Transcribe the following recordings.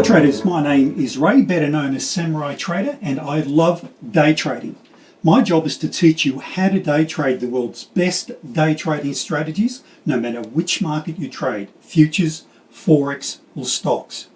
Hello traders, my name is Ray, better known as Samurai Trader, and I love day trading. My job is to teach you how to day trade the world's best day trading strategies, no matter which market you trade, futures, forex, or stocks.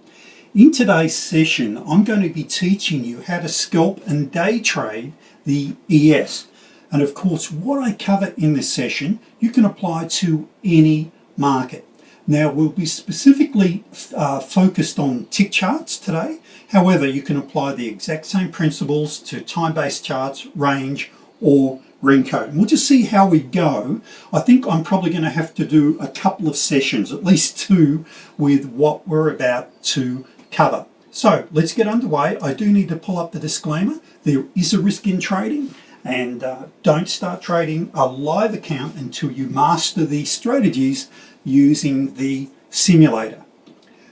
In today's session, I'm going to be teaching you how to scalp and day trade the ES. And of course, what I cover in this session, you can apply to any market. Now we'll be specifically uh, focused on tick charts today. However, you can apply the exact same principles to time-based charts, range, or Renko. And we'll just see how we go. I think I'm probably going to have to do a couple of sessions, at least two, with what we're about to cover. So let's get underway. I do need to pull up the disclaimer. There is a risk in trading and uh, don't start trading a live account until you master the strategies using the simulator.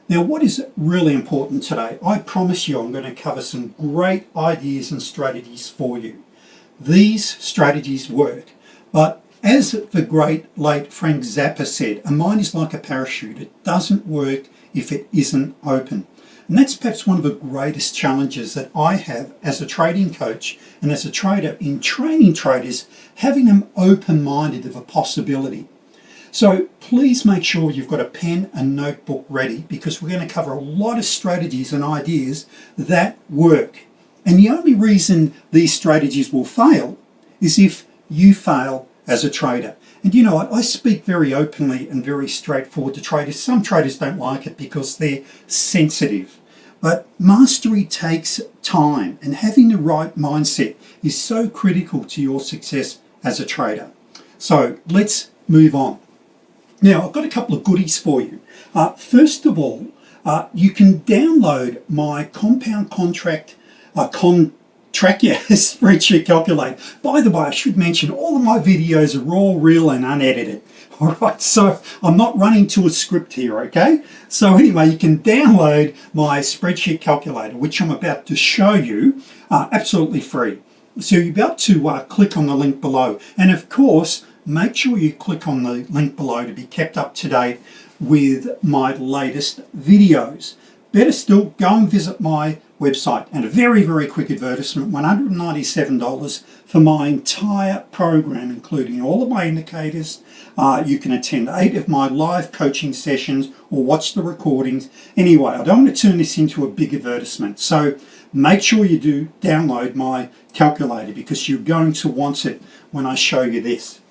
Now what is really important today, I promise you I'm going to cover some great ideas and strategies for you. These strategies work, but as the great late Frank Zappa said, a mind is like a parachute, it doesn't work if it isn't open. And that's perhaps one of the greatest challenges that I have as a trading coach and as a trader in training traders, having them open-minded of a possibility. So please make sure you've got a pen and notebook ready because we're going to cover a lot of strategies and ideas that work. And the only reason these strategies will fail is if you fail as a trader. And you know what, I speak very openly and very straightforward to traders. Some traders don't like it because they're sensitive. But mastery takes time and having the right mindset is so critical to your success as a trader. So let's move on. Now, I've got a couple of goodies for you. Uh, first of all, uh, you can download my compound contract uh, contract yeah, spreadsheet calculator. By the way, I should mention all of my videos are raw, real, and unedited. All right, so I'm not running to a script here, okay? So anyway, you can download my spreadsheet calculator, which I'm about to show you, uh, absolutely free. So you're about to uh, click on the link below. And of course, make sure you click on the link below to be kept up to date with my latest videos. Better still, go and visit my website and a very, very quick advertisement, $197 for my entire program, including all of my indicators. Uh, you can attend eight of my live coaching sessions or watch the recordings. Anyway, I don't want to turn this into a big advertisement. So make sure you do download my calculator because you're going to want it when I show you this.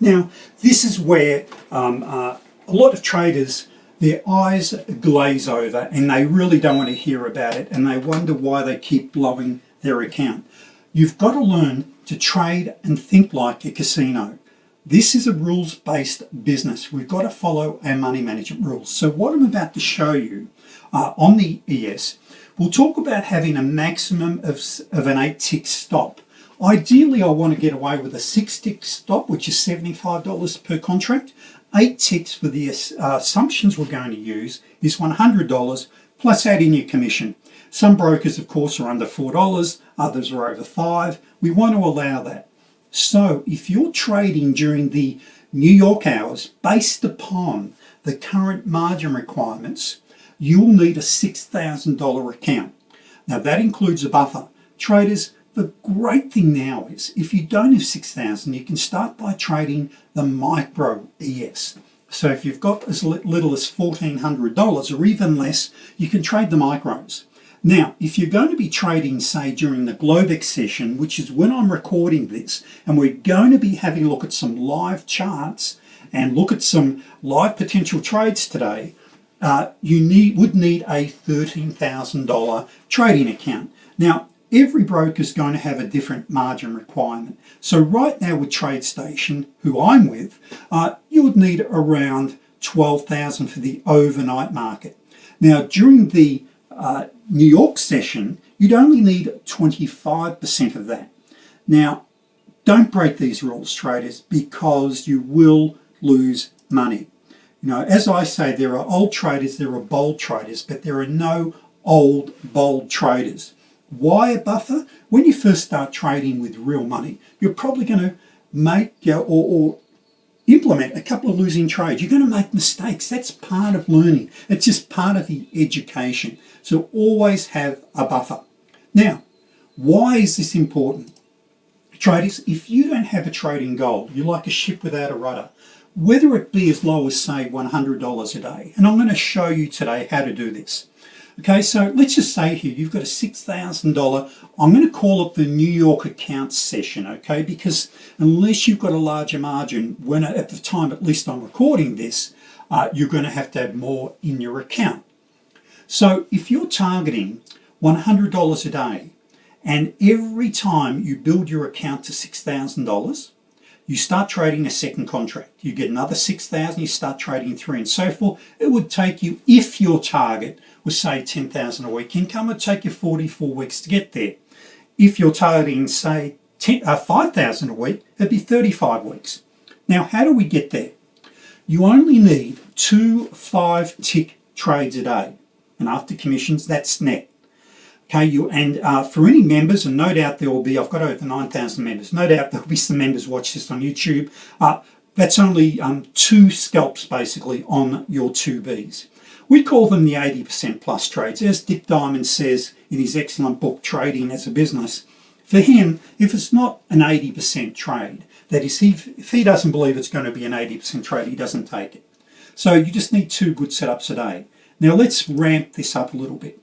Now, this is where um, uh, a lot of traders, their eyes glaze over and they really don't want to hear about it and they wonder why they keep blowing their account. You've got to learn to trade and think like a casino. This is a rules-based business. We've got to follow our money management rules. So what I'm about to show you uh, on the ES, we'll talk about having a maximum of, of an eight tick stop. Ideally, I want to get away with a six tick stop, which is $75 per contract. Eight ticks for the uh, assumptions we're going to use is $100 plus add in your commission. Some brokers, of course, are under $4, others are over 5 We want to allow that. So if you're trading during the New York hours based upon the current margin requirements, you'll need a $6,000 account. Now that includes a buffer. Traders, the great thing now is if you don't have 6,000 you can start by trading the micro ES. So if you've got as little as $1,400 or even less you can trade the micros. Now if you're going to be trading say during the Globex session which is when I'm recording this and we're going to be having a look at some live charts and look at some live potential trades today uh, you need would need a $13,000 trading account. Now every broker is going to have a different margin requirement. So right now with TradeStation, who I'm with, uh, you would need around 12,000 for the overnight market. Now during the uh, New York session, you'd only need 25% of that. Now, don't break these rules, traders, because you will lose money. You know, as I say, there are old traders, there are bold traders, but there are no old, bold traders. Why a buffer? When you first start trading with real money, you're probably going to make or, or implement a couple of losing trades. You're going to make mistakes. That's part of learning. It's just part of the education. So always have a buffer. Now, why is this important? Traders, if you don't have a trading goal, you're like a ship without a rudder, whether it be as low as say $100 a day. And I'm going to show you today how to do this. Okay, so let's just say here you've got a $6,000, I'm going to call it the New York account session, okay, because unless you've got a larger margin, when at the time at least I'm recording this, uh, you're going to have to have more in your account. So if you're targeting $100 a day, and every time you build your account to $6,000, you start trading a second contract. You get another 6,000, you start trading three and so forth. It would take you, if your target was say 10,000 a week income, it would take you 44 weeks to get there. If you're targeting say 10, uh, 5,000 a week, it'd be 35 weeks. Now, how do we get there? You only need two five tick trades a day. And after commissions, that's net. Okay, you and uh, for any members, and no doubt there will be, I've got over 9,000 members, no doubt there'll be some members watch this on YouTube. Uh, that's only um, two scalps basically on your 2Bs. We call them the 80% plus trades. As Dick Diamond says in his excellent book, Trading as a Business, for him, if it's not an 80% trade, that is, if he doesn't believe it's going to be an 80% trade, he doesn't take it. So you just need two good setups a day. Now let's ramp this up a little bit.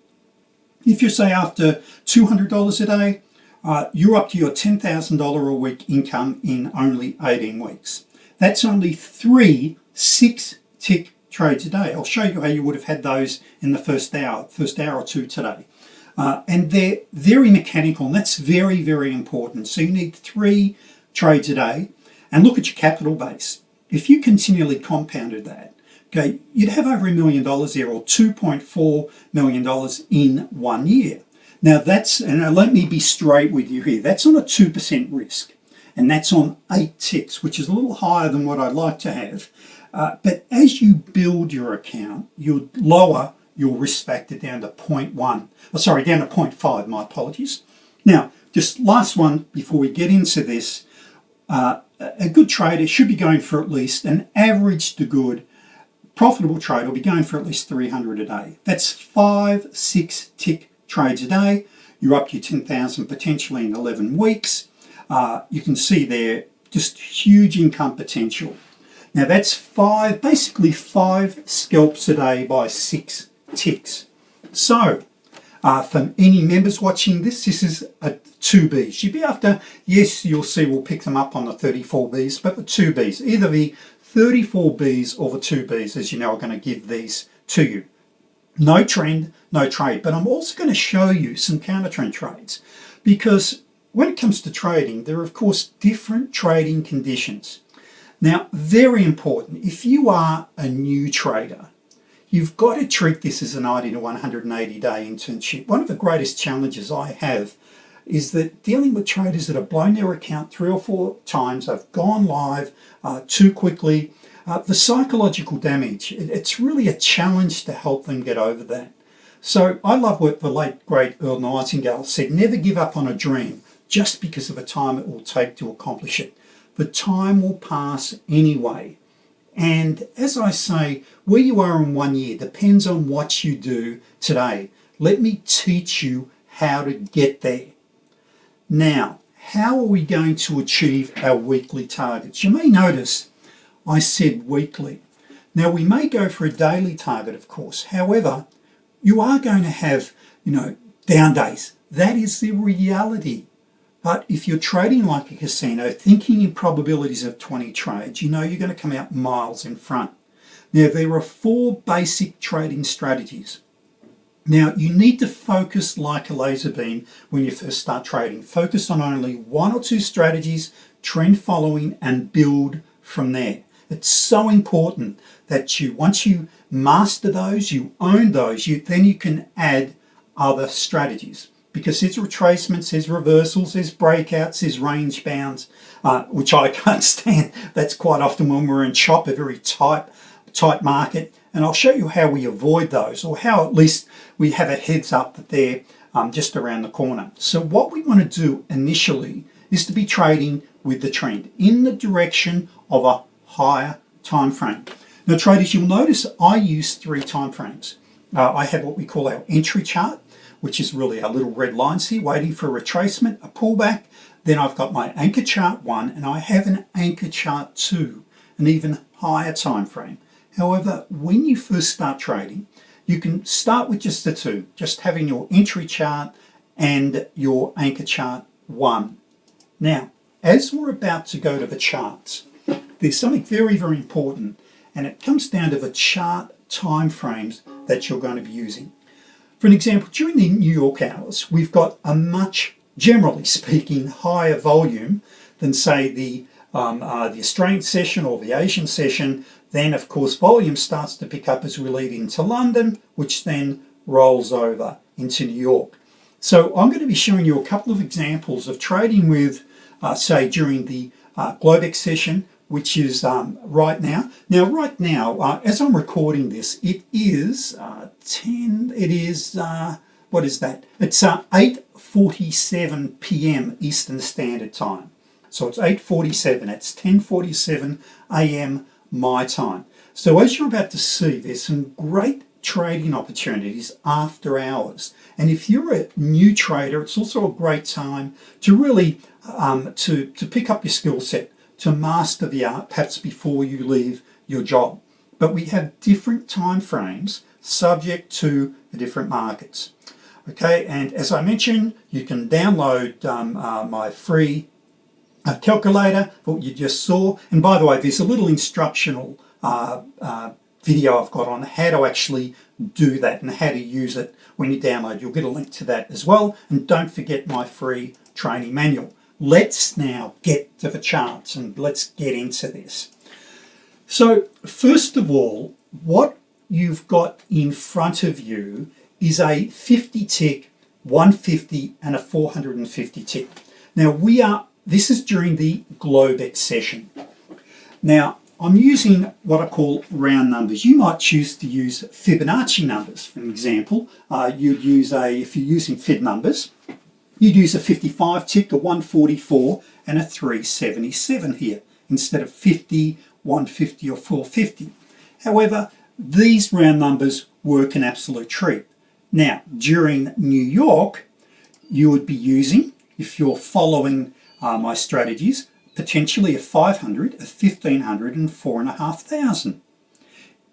If you say after $200 a day, uh, you're up to your $10,000 a week income in only 18 weeks. That's only three six tick trades a day. I'll show you how you would have had those in the first hour, first hour or two today. Uh, and they're very mechanical and that's very, very important. So you need three trades a day and look at your capital base. If you continually compounded that, okay, you'd have over a million dollars there or $2.4 million in one year. Now that's, and let me be straight with you here, that's on a 2% risk and that's on eight ticks, which is a little higher than what I'd like to have. Uh, but as you build your account, you lower your risk factor down to 0.1, oh, sorry, down to 0.5, my apologies. Now, just last one before we get into this, uh, a good trader should be going for at least an average to good profitable trade will be going for at least 300 a day. That's five, six tick trades a day. You're up to 10,000 potentially in 11 weeks. Uh, you can see there just huge income potential. Now that's five, basically five scalps a day by six ticks. So uh, for any members watching this, this is a 2B. You'd be after, yes, you'll see we'll pick them up on the 34Bs, but the 2Bs, either the 34Bs or the 2Bs, as you know, are going to give these to you. No trend, no trade, but I'm also going to show you some counter trend trades because when it comes to trading, there are of course different trading conditions. Now, very important, if you are a new trader, you've got to treat this as a 90 to 180 day internship. One of the greatest challenges I have is that dealing with traders that have blown their account three or four times, they've gone live uh, too quickly, uh, the psychological damage, it, it's really a challenge to help them get over that. So I love what the late great Earl Nightingale said, never give up on a dream just because of the time it will take to accomplish it the time will pass anyway. And as I say, where you are in one year depends on what you do today. Let me teach you how to get there. Now, how are we going to achieve our weekly targets? You may notice I said weekly. Now we may go for a daily target, of course. However, you are going to have, you know, down days. That is the reality. But if you're trading like a casino, thinking in probabilities of 20 trades, you know you're going to come out miles in front. Now there are four basic trading strategies. Now you need to focus like a laser beam when you first start trading. Focus on only one or two strategies, trend following and build from there. It's so important that you, once you master those, you own those, you then you can add other strategies because his retracements, his reversals, his breakouts, his range bounds, uh, which I can't stand. That's quite often when we're in chop, a very tight, tight market. And I'll show you how we avoid those or how at least we have a heads up that they're um, just around the corner. So what we want to do initially is to be trading with the trend in the direction of a higher time frame. Now traders, you'll notice I use three time frames. Uh, I have what we call our entry chart, which is really our little red lines here waiting for a retracement, a pullback. Then I've got my anchor chart one and I have an anchor chart two, an even higher time frame. However, when you first start trading, you can start with just the two, just having your entry chart and your anchor chart one. Now, as we're about to go to the charts, there's something very, very important, and it comes down to the chart time frames that you're going to be using. For an example, during the New York hours, we've got a much, generally speaking, higher volume than say the, um, uh, the Australian session or the Asian session. Then of course volume starts to pick up as we lead into London, which then rolls over into New York. So I'm going to be showing you a couple of examples of trading with, uh, say, during the uh, Globex session, which is um, right now. Now, right now, uh, as I'm recording this, it is uh, 10, it is, uh, what is that? It's uh, 8.47 p.m. Eastern Standard Time. So it's 8.47, it's 10.47 a.m. my time. So as you're about to see, there's some great trading opportunities after hours. And if you're a new trader, it's also a great time to really um, to, to pick up your skill set to master the art perhaps before you leave your job. But we have different time frames subject to the different markets. Okay, and as I mentioned, you can download um, uh, my free uh, calculator what you just saw. And by the way, there's a little instructional uh, uh video I've got on how to actually do that and how to use it when you download. You'll get a link to that as well. And don't forget my free training manual let's now get to the charts and let's get into this. So first of all, what you've got in front of you is a 50 tick, 150 and a 450 tick. Now we are, this is during the Globex session. Now I'm using what I call round numbers. You might choose to use Fibonacci numbers, for example. Uh, you'd use a, if you're using Fib numbers, You'd use a 55 tick, a 144 and a 377 here instead of 50, 150 or 450. However, these round numbers work an absolute treat. Now, during New York, you would be using, if you're following uh, my strategies, potentially a 500, a 1500 and 4,500.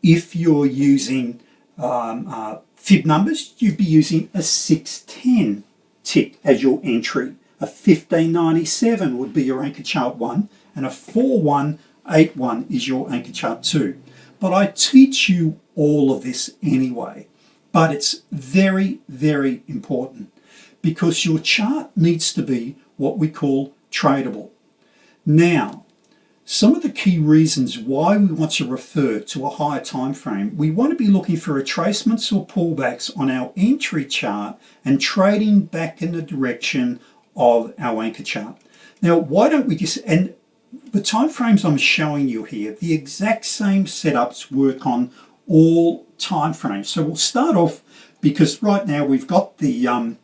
If you're using um, uh, fib numbers, you'd be using a 610 tick as your entry. A 1597 would be your anchor chart 1 and a 4181 is your anchor chart 2. But I teach you all of this anyway. But it's very, very important because your chart needs to be what we call tradable. Now, some of the key reasons why we want to refer to a higher time frame, we want to be looking for retracements or pullbacks on our entry chart and trading back in the direction of our anchor chart. Now, why don't we just, and the time frames I'm showing you here, the exact same setups work on all time frames. So we'll start off because right now we've got the um,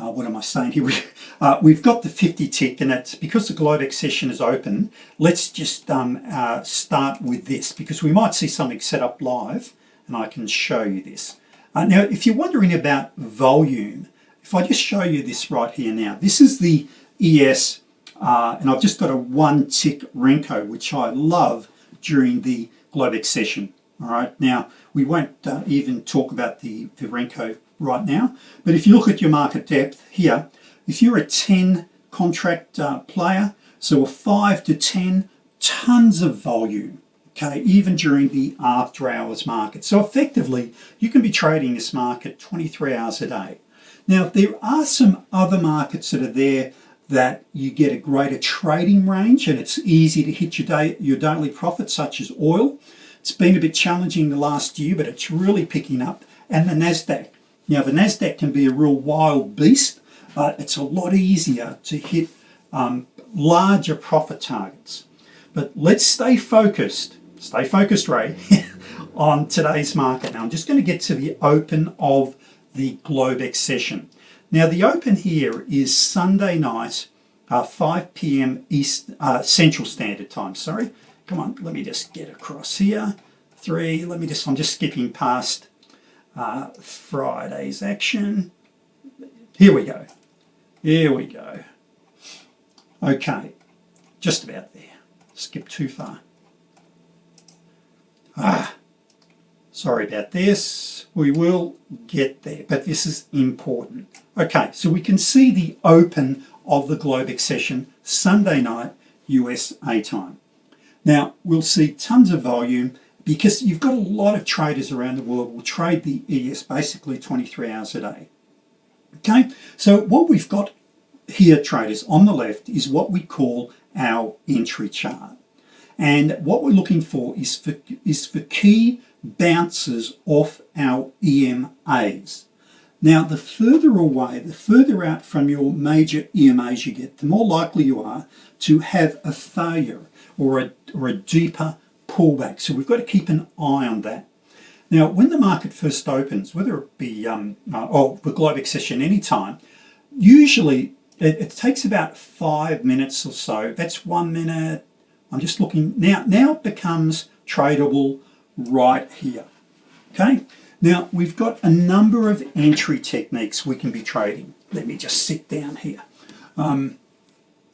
uh, what am I saying here? We, uh, we've got the 50 tick and it's because the Globex session is open, let's just um, uh, start with this because we might see something set up live and I can show you this. Uh, now, if you're wondering about volume, if I just show you this right here now, this is the ES uh, and I've just got a one tick Renko, which I love during the Globex session. All right, now we won't uh, even talk about the, the Renko right now. But if you look at your market depth here, if you're a 10 contract uh, player, so a 5 to 10, tons of volume, okay, even during the after hours market. So effectively, you can be trading this market 23 hours a day. Now, there are some other markets that are there that you get a greater trading range and it's easy to hit your, day, your daily profit, such as oil. It's been a bit challenging the last year, but it's really picking up. And the NASDAQ. Now the NASDAQ can be a real wild beast, but it's a lot easier to hit um, larger profit targets. But let's stay focused, stay focused Ray, on today's market. Now I'm just going to get to the open of the Globex session. Now the open here is Sunday night, uh, 5 p.m. East uh, Central Standard Time, sorry, come on, let me just get across here. Three, let me just, I'm just skipping past uh, Friday's action. Here we go. Here we go. Okay, just about there. Skip too far. Ah, sorry about this. We will get there, but this is important. Okay, so we can see the open of the Globex session Sunday night USA time. Now, we'll see tons of volume because you've got a lot of traders around the world will trade the ES basically 23 hours a day. Okay, so what we've got here, traders, on the left is what we call our entry chart. And what we're looking for is for, is for key bounces off our EMAs. Now, the further away, the further out from your major EMAs you get, the more likely you are to have a failure or a, or a deeper pullback. So we've got to keep an eye on that. Now, when the market first opens, whether it be um, uh, or the Globex session anytime, usually it, it, takes about five minutes or so. That's one minute. I'm just looking now. Now it becomes tradable right here. Okay. Now we've got a number of entry techniques we can be trading. Let me just sit down here. Um,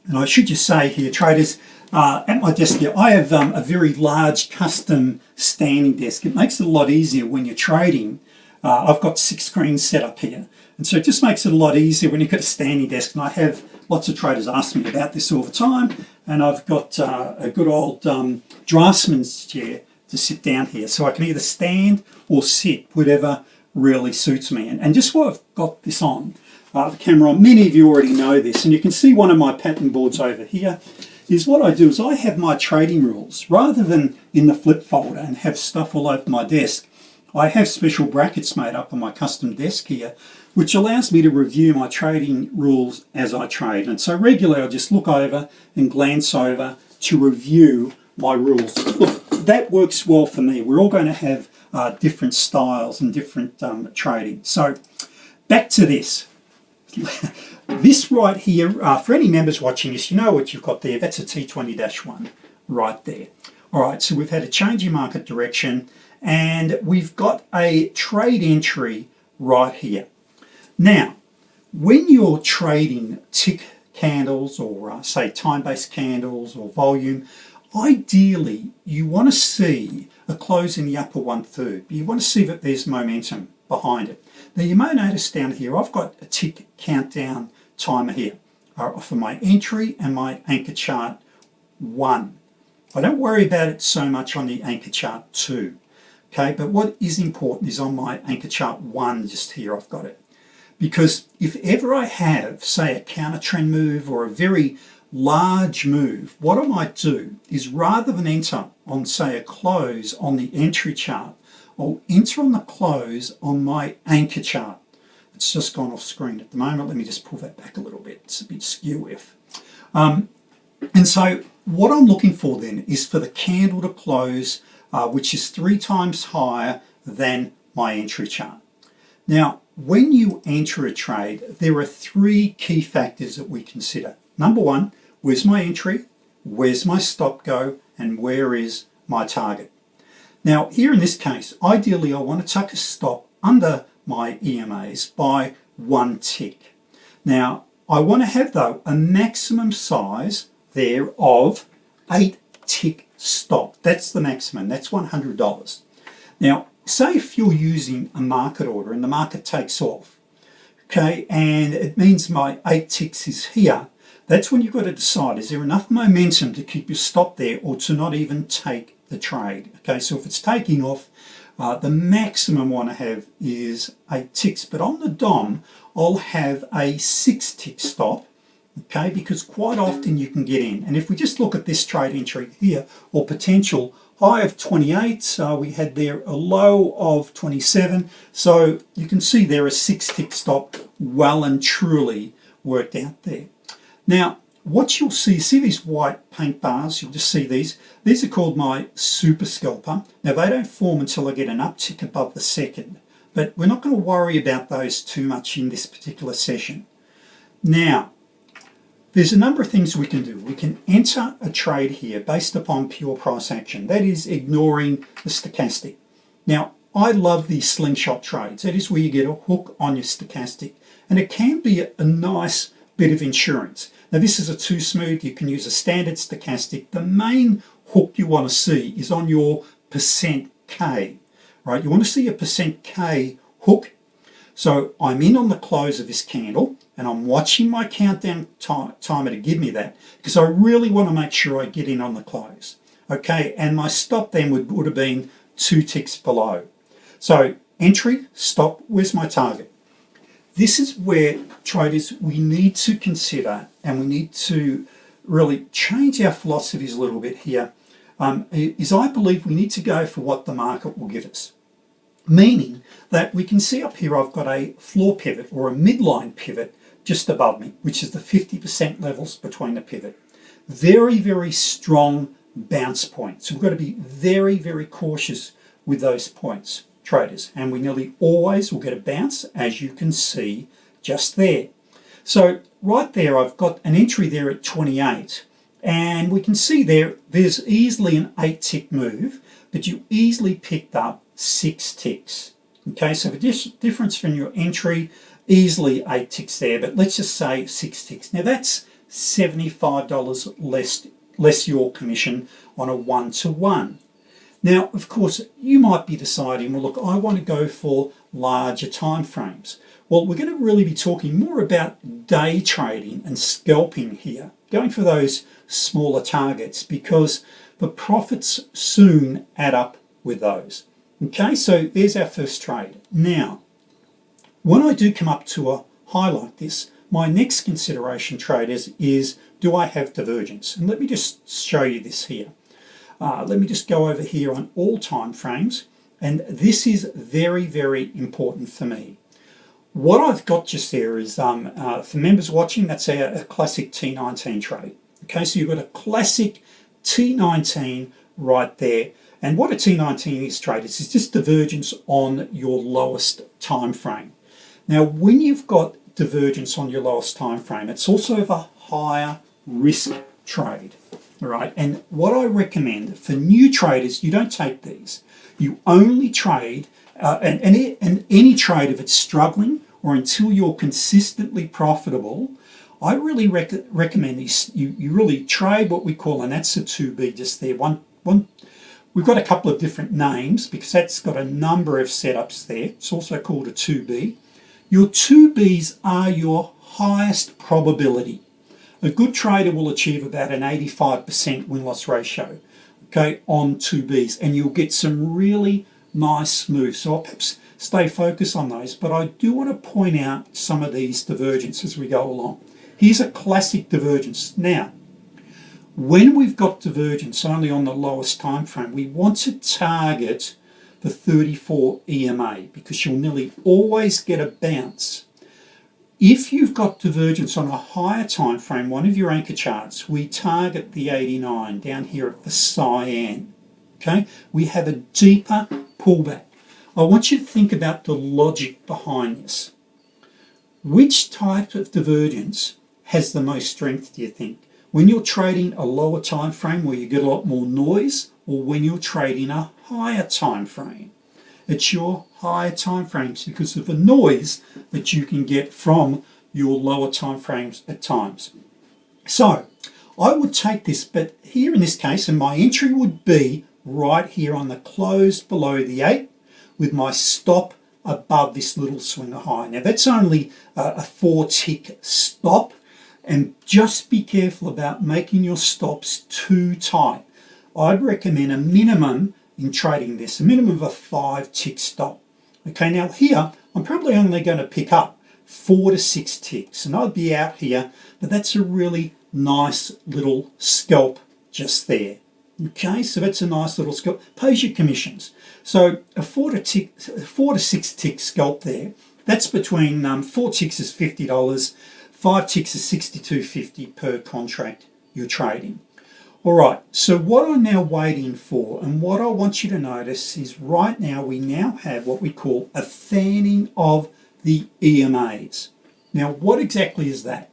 and I should just say here, traders, uh, at my desk here, I have um, a very large custom standing desk. It makes it a lot easier when you're trading. Uh, I've got six screens set up here. And so it just makes it a lot easier when you've got a standing desk. And I have lots of traders ask me about this all the time. And I've got uh, a good old um, draftsman's chair to sit down here. So I can either stand or sit, whatever really suits me. And, and just while I've got this on, uh, the camera on, many of you already know this. And you can see one of my pattern boards over here is what I do is I have my trading rules. Rather than in the flip folder and have stuff all over my desk, I have special brackets made up on my custom desk here which allows me to review my trading rules as I trade. And so regularly I'll just look over and glance over to review my rules. Look, that works well for me. We're all going to have uh, different styles and different um, trading. So back to this. This right here, uh, for any members watching this, you know what you've got there. That's a T20-1 right there. All right, so we've had a change in market direction and we've got a trade entry right here. Now, when you're trading tick candles or uh, say time-based candles or volume, ideally you want to see a close in the upper one-third. You want to see that there's momentum behind it. Now you may notice down here I've got a tick countdown timer here uh, for my entry and my anchor chart 1. I don't worry about it so much on the anchor chart 2. Okay, but what is important is on my anchor chart 1 just here I've got it. Because if ever I have, say, a counter trend move or a very large move, what I might do is rather than enter on, say, a close on the entry chart, I'll enter on the close on my anchor chart. It's just gone off screen at the moment. Let me just pull that back a little bit. It's a bit skew if. Um, and so what I'm looking for then is for the candle to close, uh, which is three times higher than my entry chart. Now, when you enter a trade, there are three key factors that we consider. Number one, where's my entry? Where's my stop go? And where is my target? Now, here in this case, ideally I want to tuck a stop under my EMAs by one tick. Now, I want to have, though, a maximum size there of eight tick stop. That's the maximum. That's $100. Now, say if you're using a market order and the market takes off, okay, and it means my eight ticks is here, that's when you've got to decide, is there enough momentum to keep your stop there or to not even take the trade? Okay, so if it's taking off, uh, the maximum one I have is eight ticks, but on the DOM, I'll have a six tick stop, okay, because quite often you can get in. And if we just look at this trade entry here, or potential, high of 28 so we had there a low of 27 so you can see there a six tick stop well and truly worked out there now what you'll see see these white paint bars you'll just see these these are called my super scalper now they don't form until I get an uptick above the second but we're not going to worry about those too much in this particular session now there's a number of things we can do. We can enter a trade here based upon pure price action. That is ignoring the stochastic. Now, I love these slingshot trades. That is where you get a hook on your stochastic. And it can be a, nice bit of insurance. Now this is a too smooth, you can use a standard stochastic. The main hook you want to see is on your percent K, right? You want to see a percent K hook. So I'm in on the close of this candle and I'm watching my countdown timer to give me that because I really want to make sure I get in on the close. Okay, and my stop then would, would have been two ticks below. So entry, stop, where's my target? This is where traders, we need to consider and we need to really change our philosophies a little bit here. Um, is I believe we need to go for what the market will give us. Meaning that we can see up here I've got a floor pivot or a midline pivot just above me, which is the 50% levels between the pivot. Very, very strong bounce points. So we've got to be very, very cautious with those points traders and we nearly always will get a bounce as you can see just there. So right there I've got an entry there at 28 and we can see there there's easily an 8 tick move but you easily picked up 6 ticks. Okay so the difference from your entry easily 8 ticks there but let's just say 6 ticks. Now that's $75 less, less your commission on a one-to-one. -one. Now, of course, you might be deciding, well, look, I want to go for larger time frames. Well, we're going to really be talking more about day trading and scalping here, going for those smaller targets because the profits soon add up with those. Okay, so there's our first trade. Now, when I do come up to a high like this, my next consideration traders is do I have divergence? And let me just show you this here. Uh, let me just go over here on all time frames and this is very very important for me. What I've got just there is um, uh, for members watching that's a, a, classic T19 trade okay? So you've got a classic T19 right there and what a T19 is trade is just divergence on your lowest time frame. Now when you've got divergence on your lowest time frame it's also of a higher risk trade all right and what I recommend for new traders you don't take these. You only trade uh, and, and, and any trade if it's struggling or until you're consistently profitable I really rec recommend these. You, you really trade what we call and that's a 2b just there. One one we've got a couple of different names because that's got a number of setups there. It's also called a 2b your 2b's are your highest probability a good trader will achieve about an 85% win-loss ratio okay on 2Bs and you'll get some really nice moves. So I'll perhaps stay focused on those but I do want to point out some of these divergences as we go along. Here's a classic divergence. Now when we've got divergence only on the lowest time frame we want to target the 34 EMA because you'll nearly always get a bounce if you've got divergence on a higher time frame, one of your anchor charts, we target the 89 down here at the cyan. Okay, we have a deeper pullback. I want you to think about the logic behind this. Which type of divergence has the most strength, do you think? When you're trading a lower time frame where you get a lot more noise, or when you're trading a higher time frame? It's your higher time frames because of the noise that you can get from your lower time frames at times. So I would take this, but here in this case, and my entry would be right here on the close below the 8 with my stop above this little swinger high. Now that's only a four tick stop and just be careful about making your stops too tight. I'd recommend a minimum in trading this, a minimum of a five tick stop. Okay, now here, I'm probably only going to pick up four to six ticks and I'd be out here, but that's a really nice little scalp just there. Okay, so that's a nice little scalp. Pays your commissions. So a four to, tick, four to six tick scalp there, that's between um, four ticks is $50, five ticks is $62.50 per contract you're trading. All right, so what I'm now waiting for and what I want you to notice is right now we now have what we call a fanning of the EMAs. Now what exactly is that?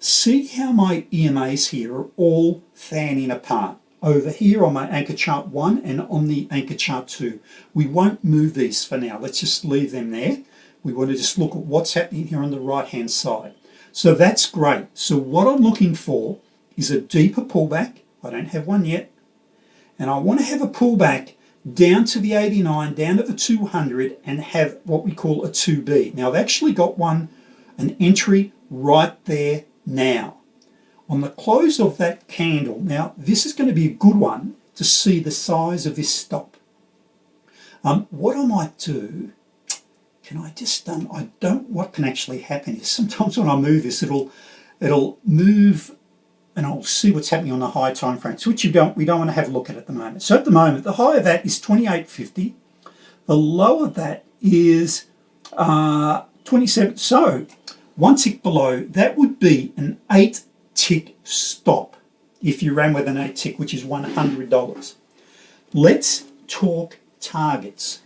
See how my EMAs here are all fanning apart. Over here on my anchor chart 1 and on the anchor chart 2. We won't move these for now. Let's just leave them there. We want to just look at what's happening here on the right hand side. So that's great. So what I'm looking for is a deeper pullback. I don't have one yet. And I want to have a pullback down to the 89, down to the 200 and have what we call a 2B. Now I've actually got one, an entry right there now. On the close of that candle, now this is going to be a good one to see the size of this stop. Um, what I might do, can I just, um, I don't, what can actually happen is sometimes when I move this, it'll, it'll move and I'll see what's happening on the high time frames, which you don't, we don't want to have a look at at the moment. So at the moment, the high of that is 28.50. The low of that is uh, 27. So one tick below, that would be an eight tick stop if you ran with an eight tick, which is $100. Let's talk targets.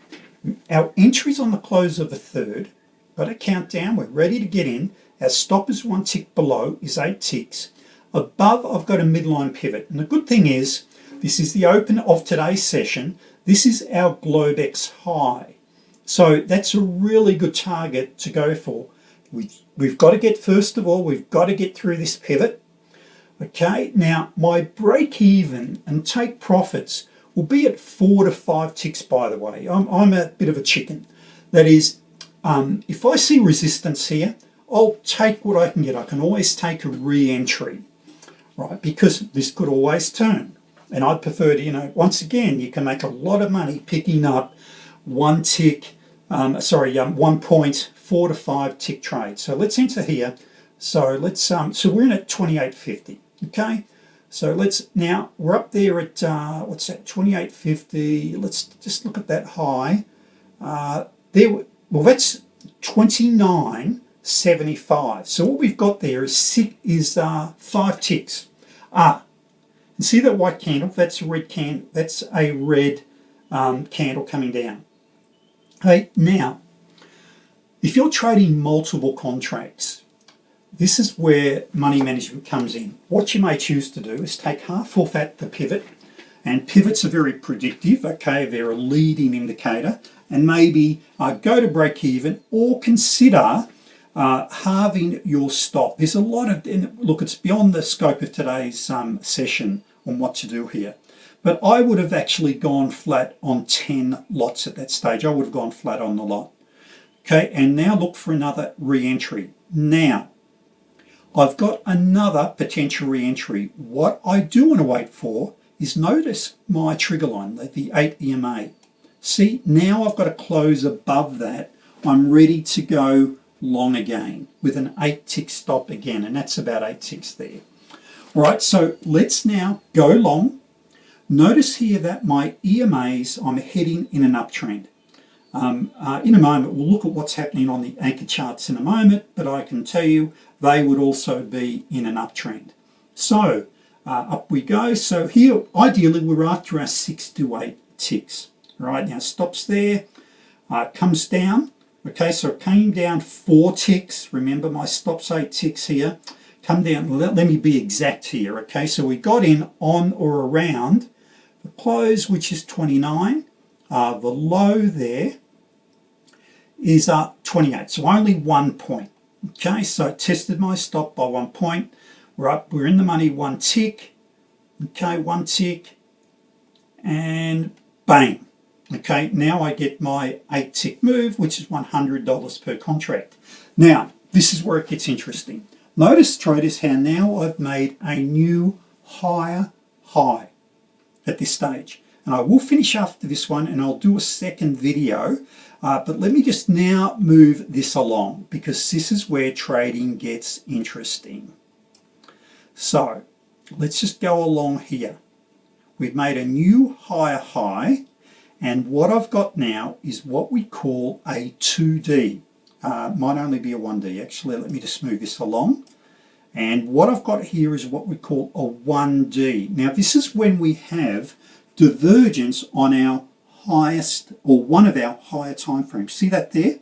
Our entries on the close of the third, got to count down, we're ready to get in. Our stop is one tick below, is eight ticks. Above, I've got a midline pivot. And the good thing is, this is the open of today's session. This is our Globex high. So that's a really good target to go for. We, we've got to get, first of all, we've got to get through this pivot. Okay, now my break even and take profits will be at four to five ticks, by the way. I'm, I'm a bit of a chicken. That is, um, if I see resistance here, I'll take what I can get. I can always take a re-entry right? Because this could always turn. And I'd prefer to, you know, once again, you can make a lot of money picking up one tick, um, sorry, um, 1.4 to 5 tick trade. So let's enter here. So let's, um, so we're in at 28.50, okay? So let's, now we're up there at, uh, what's that, 28.50. Let's just look at that high. Uh, there, well, that's 29.75. So what we've got there is, six, is uh, five ticks. Ah, and see that white candle? That's a red candle. That's a red um, candle coming down. Okay, now, if you're trading multiple contracts, this is where money management comes in. What you may choose to do is take half off at the pivot, and pivots are very predictive, okay, they're a leading indicator, and maybe uh, go to break even or consider uh, halving your stop. There's a lot of, look, it's beyond the scope of today's um, session on what to do here. But I would have actually gone flat on 10 lots at that stage. I would have gone flat on the lot. Okay, and now look for another re-entry. Now, I've got another potential re-entry. What I do want to wait for is notice my trigger line, the, the 8 EMA. See, now I've got to close above that. I'm ready to go long again with an eight tick stop again and that's about eight ticks there. All right so let's now go long. Notice here that my EMAs I'm heading in an uptrend. Um, uh, in a moment we'll look at what's happening on the anchor charts in a moment but I can tell you they would also be in an uptrend. So uh, up we go. So here ideally we're after our six to eight ticks. Right now stops there uh, comes down Okay, so it came down four ticks. Remember my stops eight ticks here. Come down, let, let me be exact here. Okay, so we got in on or around the close, which is 29. Uh, the low there is uh, 28, so only one point. Okay, so I tested my stop by one point. We're up, we're in the money one tick. Okay, one tick. And bang, Okay, now I get my eight tick move, which is $100 per contract. Now, this is where it gets interesting. Notice traders how now I've made a new higher high at this stage. And I will finish after this one and I'll do a second video. Uh, but let me just now move this along because this is where trading gets interesting. So let's just go along here. We've made a new higher high and what I've got now is what we call a 2D. Uh, might only be a 1D actually. Let me just move this along. And what I've got here is what we call a 1D. Now this is when we have divergence on our highest or one of our higher time frames. See that there?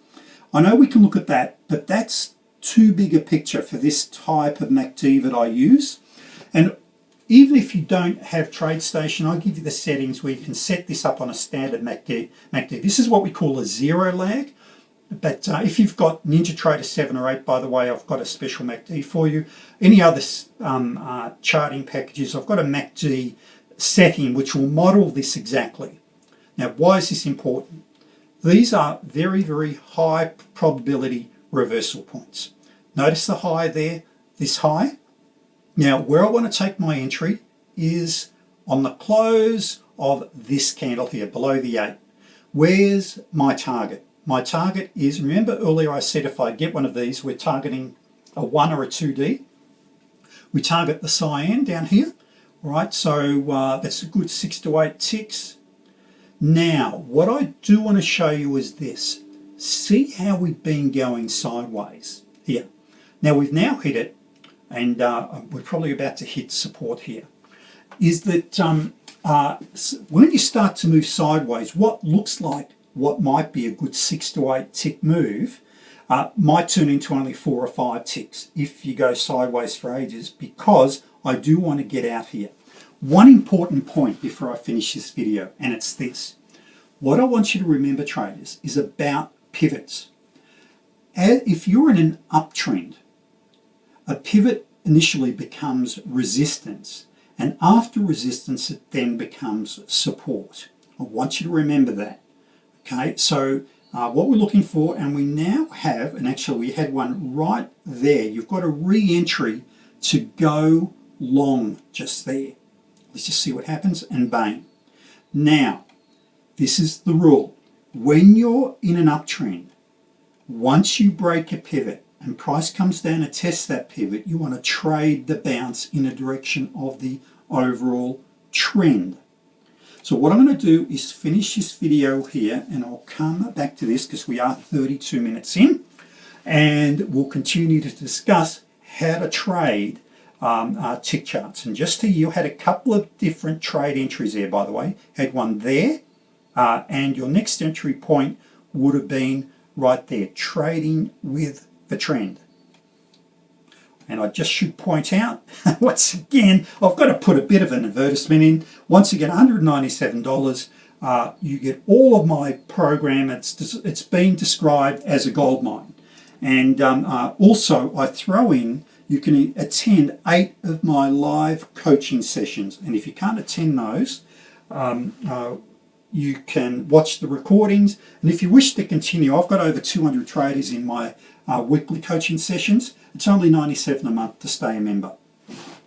I know we can look at that, but that's too big a picture for this type of MACD that I use. And even if you don't have TradeStation, I'll give you the settings where you can set this up on a standard MACD. This is what we call a zero lag. But uh, if you've got NinjaTrader 7 or 8, by the way, I've got a special MACD for you. Any other um, uh, charting packages, I've got a MACD setting which will model this exactly. Now, why is this important? These are very, very high probability reversal points. Notice the high there, this high. Now, where I want to take my entry is on the close of this candle here, below the 8. Where's my target? My target is, remember earlier I said if I get one of these, we're targeting a 1 or a 2D. We target the cyan down here, right? So uh, that's a good 6 to 8 ticks. Now, what I do want to show you is this. See how we've been going sideways here. Now we've now hit it, and uh, we're probably about to hit support here. Is that um, uh, when you start to move sideways, what looks like what might be a good six to eight tick move uh, might turn into only four or five ticks if you go sideways for ages because I do want to get out here. One important point before I finish this video and it's this. What I want you to remember traders is about pivots. If you're in an uptrend, a pivot initially becomes resistance and after resistance it then becomes support. I want you to remember that. Okay, so uh, what we're looking for, and we now have, and actually we had one right there, you've got a re-entry to go long just there. Let's just see what happens, and bang. Now, this is the rule. When you're in an uptrend, once you break a pivot and price comes down to test that pivot, you want to trade the bounce in a direction of the overall trend. So what I'm going to do is finish this video here and I'll come back to this because we are 32 minutes in and we'll continue to discuss how to trade um, tick charts. And just to you had a couple of different trade entries there by the way. Had one there uh, and your next entry point would have been right there, trading with the trend. And I just should point out, once again, I've got to put a bit of an advertisement in. Once again, $197, uh, you get all of my program. It's, it's been described as a gold mine. And um, uh, also I throw in, you can attend eight of my live coaching sessions. And if you can't attend those, um, uh, you can watch the recordings. And if you wish to continue, I've got over 200 traders in my uh, weekly coaching sessions. It's only 97 a month to stay a member.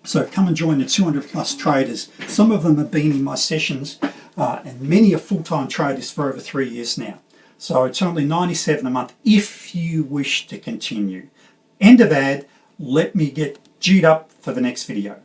So come and join the 200 plus traders. Some of them have been in my sessions uh, and many are full-time traders for over three years now. So it's only 97 a month if you wish to continue. End of ad, let me get G'd up for the next video.